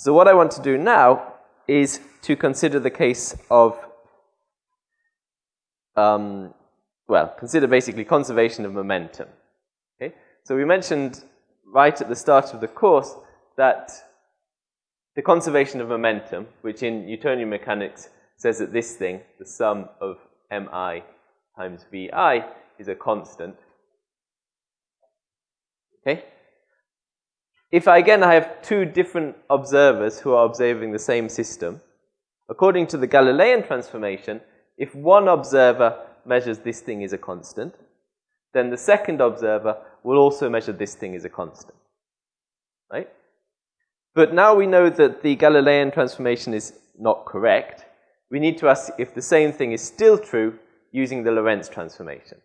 So what I want to do now is to consider the case of, um, well, consider basically conservation of momentum. Okay? So we mentioned right at the start of the course that the conservation of momentum, which in Newtonian mechanics says that this thing, the sum of mi times vi, is a constant. Okay? If I, again, I have two different observers who are observing the same system, according to the Galilean transformation, if one observer measures this thing is a constant, then the second observer will also measure this thing as a constant. Right? But now we know that the Galilean transformation is not correct. We need to ask if the same thing is still true using the Lorentz transformation.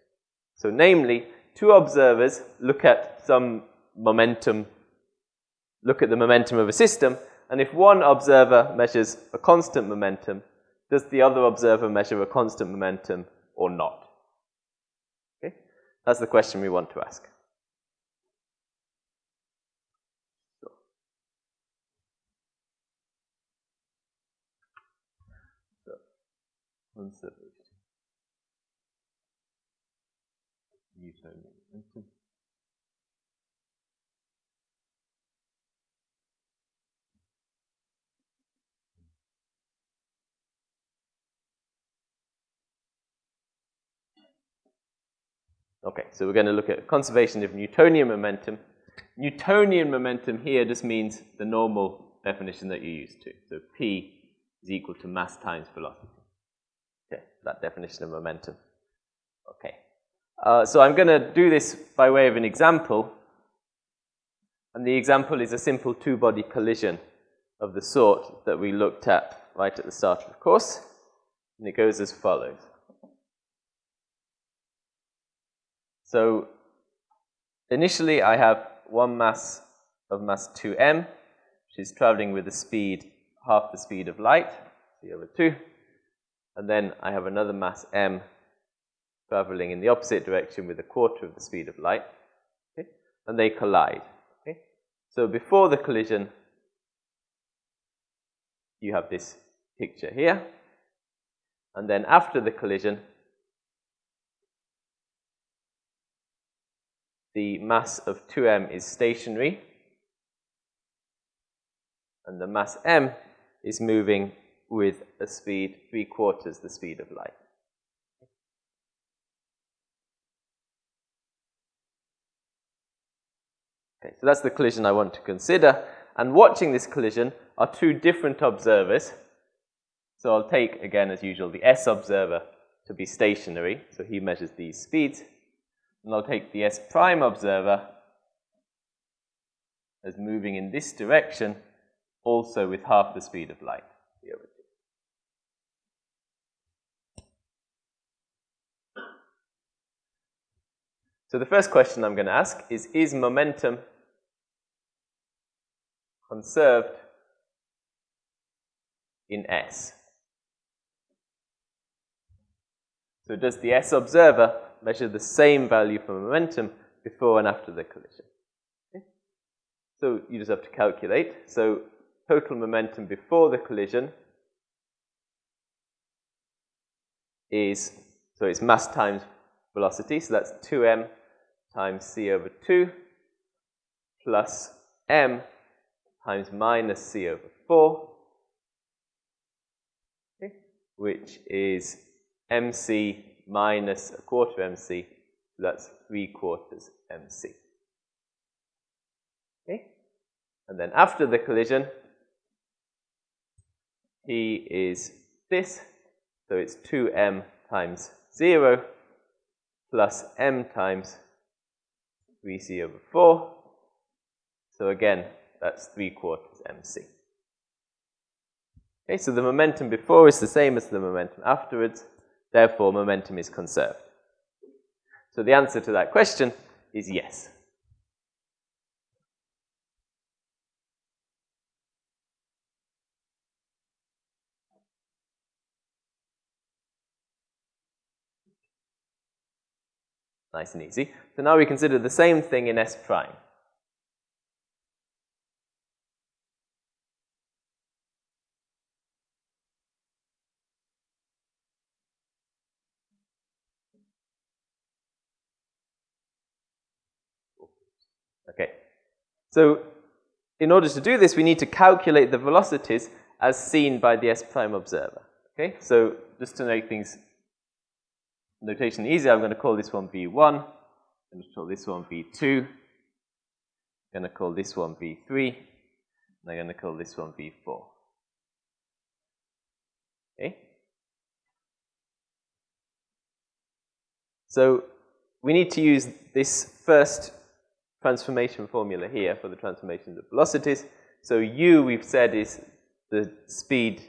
So namely, two observers look at some momentum, look at the momentum of a system, and if one observer measures a constant momentum, does the other observer measure a constant momentum or not? Okay? That's the question we want to ask. Newtonian Okay, so we're going to look at conservation of Newtonian momentum. Newtonian momentum here just means the normal definition that you're used to. So P is equal to mass times velocity Okay, that definition of momentum. Okay. Uh, so I'm going to do this by way of an example. And the example is a simple two-body collision of the sort that we looked at right at the start of the course. And it goes as follows. So initially I have one mass of mass 2m, which is traveling with a speed half the speed of light, c over 2. And then I have another mass m traveling in the opposite direction with a quarter of the speed of light. Okay? And they collide. Okay? So before the collision, you have this picture here. And then after the collision, the mass of 2m is stationary, and the mass m is moving with a speed three quarters the speed of light. Okay, so that's the collision I want to consider. And watching this collision are two different observers. So I'll take, again, as usual, the S observer to be stationary. So he measures these speeds. And I'll take the S prime observer as moving in this direction, also with half the speed of light. So the first question I'm going to ask is, is momentum conserved in S? So does the S observer measure the same value for momentum before and after the collision? Okay. So you just have to calculate. So total momentum before the collision is, so it's mass times velocity, so that's 2m times c over 2 plus m times minus c over 4, okay, which is mc minus a quarter mc, that's 3 quarters mc. Okay? And then after the collision, P is this, so it's 2m times 0 plus m times 3c over 4. So again, that's 3 quarters mc. Okay, so the momentum before is the same as the momentum afterwards. Therefore, momentum is conserved. So the answer to that question is yes. Nice and easy. So now we consider the same thing in S prime. Okay. So in order to do this, we need to calculate the velocities as seen by the S prime observer. Okay, so just to make things notation easy, I'm going to call this one V1, I'm going to call this one V2, I'm going to call this one V3, and I'm going to call this one V4. Okay? So we need to use this first transformation formula here for the transformations of velocities. So u, we've said, is the speed,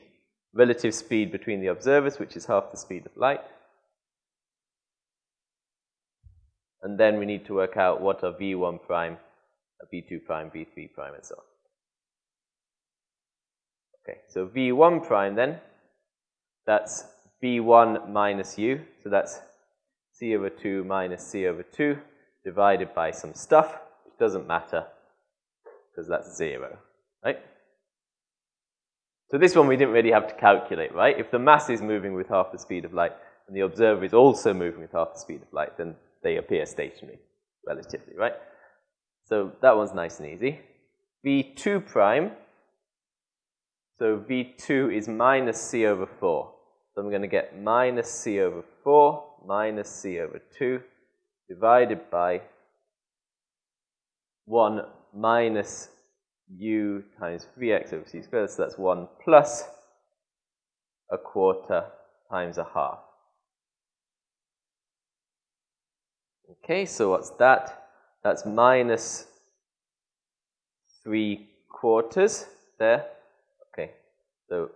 relative speed between the observers, which is half the speed of light. And then we need to work out what are v1 prime, v2 prime, v3 prime, and so on. Okay, so v1 prime then, that's v1 minus u, so that's c over 2 minus c over 2 divided by some stuff, which doesn't matter because that's 0, right? So this one we didn't really have to calculate, right? If the mass is moving with half the speed of light and the observer is also moving with half the speed of light, then they appear stationary, relatively, right? So that one's nice and easy. V2 prime, so V2 is minus C over 4. So I'm going to get minus C over 4 minus C over 2 divided by 1 minus u times 3x over c squared. So that's 1 plus a quarter times a half. Okay, so what's that? That's minus 3 quarters there. Okay, so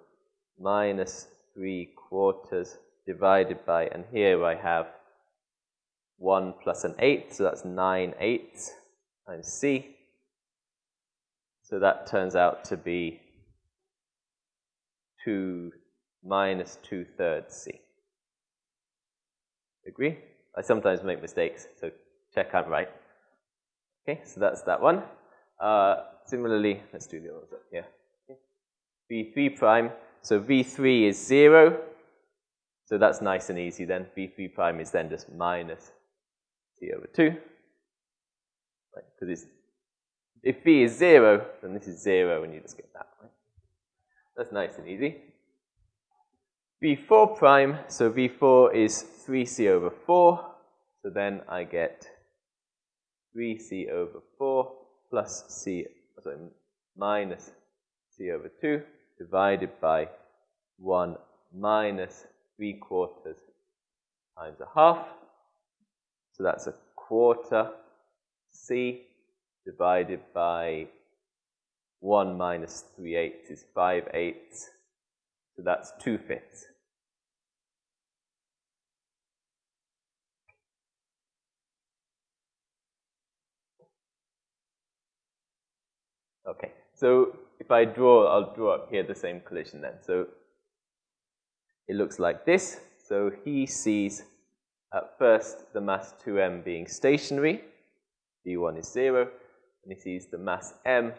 minus 3 quarters divided by, and here I have 1 plus an eighth, so that's 9 eighths times c. So that turns out to be 2 minus 2 thirds c. Agree? I sometimes make mistakes, so check I'm right. Okay, so that's that one. Uh, similarly, let's do the other one. Yeah. V3 prime, so V3 is 0, so that's nice and easy then. V3 prime is then just minus C over 2. Because if b is 0, then this is 0 and you just get that. Right? That's nice and easy. V4 prime, so V4 is 3C over 4. So then I get 3C over 4 plus C, sorry, minus C over 2 divided by 1 minus 3 quarters times a half. So that's a quarter C divided by 1 minus 3 eighths is 5 eighths. So that's 2 fifths. Okay, so if I draw, I'll draw up here the same collision then. So it looks like this. So he sees at first the mass 2m being stationary, v1 is 0, and he sees the mass m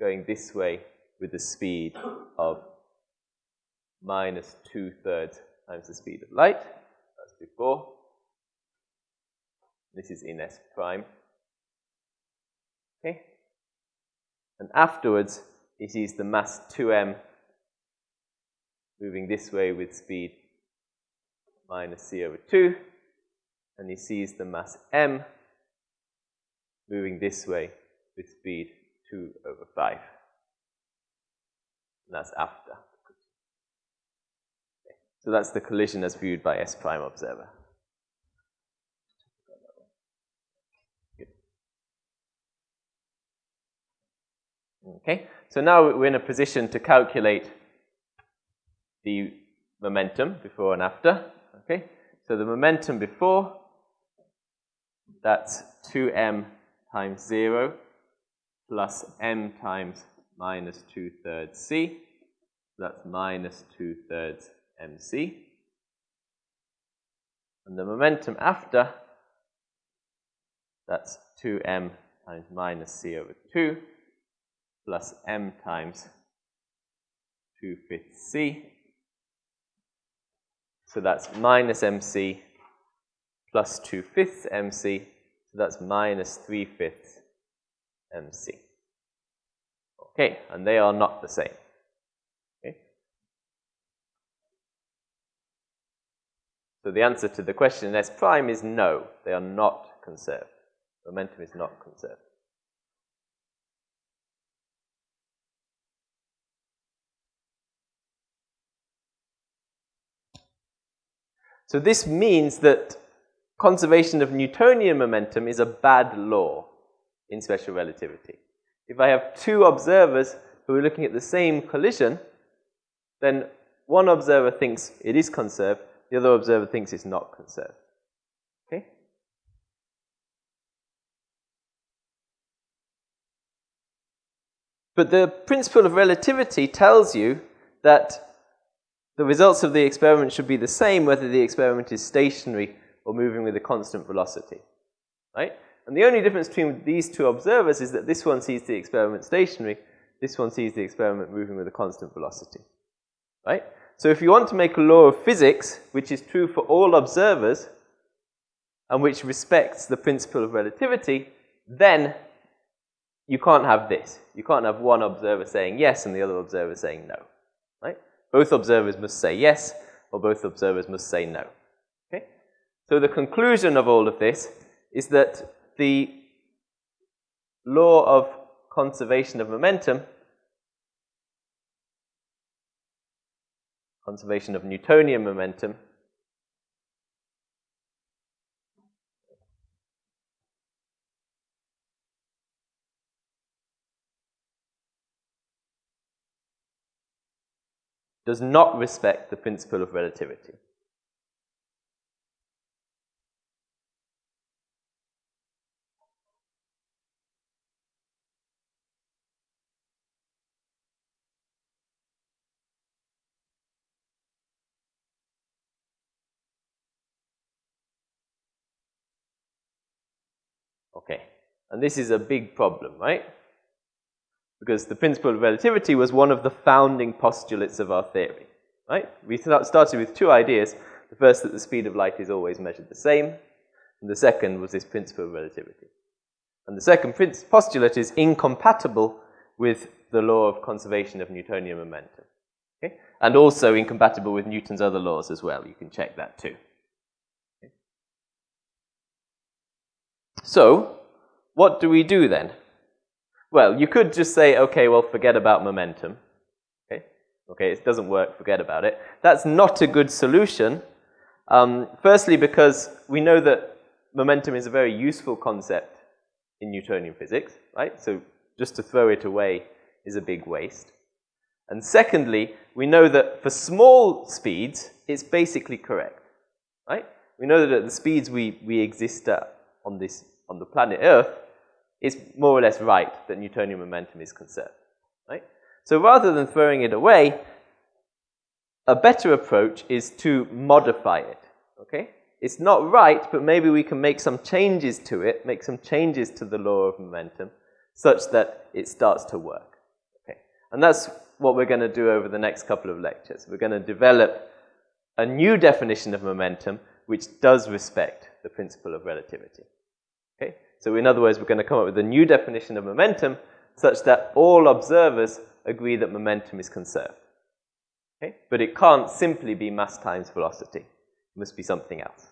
going this way with the speed of minus 2 thirds times the speed of light. That's before. This is in S prime. Okay? And afterwards, he sees the mass 2m moving this way with speed minus c over 2, and he sees the mass m moving this way with speed 2 over 5. And that's after. Okay. So that's the collision as viewed by S prime observer. Okay, so now we're in a position to calculate the momentum before and after. Okay, so the momentum before, that's 2m times 0 plus m times minus 2 thirds c. That's minus 2 thirds mc. And the momentum after, that's 2m times minus c over 2 plus m times 2 fifths c so that's minus mc plus 2 fifths mc. So that's minus 3 fifths mc. Okay, and they are not the same. Okay? So the answer to the question in S prime is no, they are not conserved. Momentum is not conserved. So this means that conservation of Newtonian momentum is a bad law in special relativity. If I have two observers who are looking at the same collision, then one observer thinks it is conserved, the other observer thinks it's not conserved. Okay? But the principle of relativity tells you that the results of the experiment should be the same whether the experiment is stationary or moving with a constant velocity. Right? And the only difference between these two observers is that this one sees the experiment stationary, this one sees the experiment moving with a constant velocity. Right? So if you want to make a law of physics, which is true for all observers, and which respects the principle of relativity, then you can't have this. You can't have one observer saying yes and the other observer saying no. Right? Both observers must say yes, or both observers must say no. So the conclusion of all of this is that the law of conservation of momentum, conservation of Newtonian momentum, does not respect the principle of relativity. Okay, and this is a big problem, right? because the principle of relativity was one of the founding postulates of our theory. Right? We started with two ideas. The first, that the speed of light is always measured the same, and the second was this principle of relativity. And the second postulate is incompatible with the law of conservation of Newtonian momentum. Okay? And also incompatible with Newton's other laws as well. You can check that too. So, what do we do then? Well, you could just say, okay, well, forget about momentum. Okay, okay it doesn't work, forget about it. That's not a good solution. Um, firstly, because we know that momentum is a very useful concept in Newtonian physics, right? So just to throw it away is a big waste. And secondly, we know that for small speeds, it's basically correct, right? We know that at the speeds we, we exist at on, this, on the planet Earth, it's more or less right that Newtonian momentum is conserved. Right? So rather than throwing it away, a better approach is to modify it. Okay? It's not right, but maybe we can make some changes to it, make some changes to the law of momentum, such that it starts to work. Okay? And that's what we're going to do over the next couple of lectures. We're going to develop a new definition of momentum which does respect the principle of relativity. Okay? So in other words, we're going to come up with a new definition of momentum such that all observers agree that momentum is conserved. Okay? But it can't simply be mass times velocity. It must be something else.